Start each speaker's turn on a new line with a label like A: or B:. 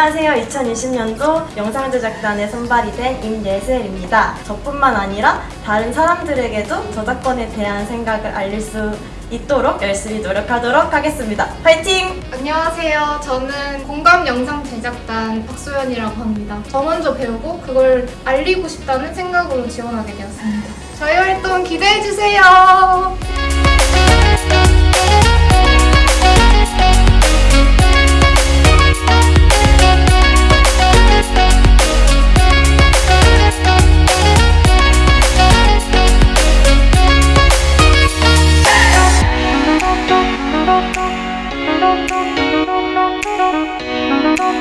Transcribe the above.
A: 안녕하세요. 2020년도 영상제작단에 선발이 된 임예슬입니다. 저뿐만 아니라 다른 사람들에게도 저작권에 대한 생각을 알릴 수 있도록 열심히 노력하도록 하겠습니다. 파이팅!
B: 안녕하세요. 저는 공감 영상 제작단 박소연이라고 합니다. 저 먼저 배우고 그걸 알리고 싶다는 생각으로 지원하게 되었습니다. 저희 활동 기대해 주세요.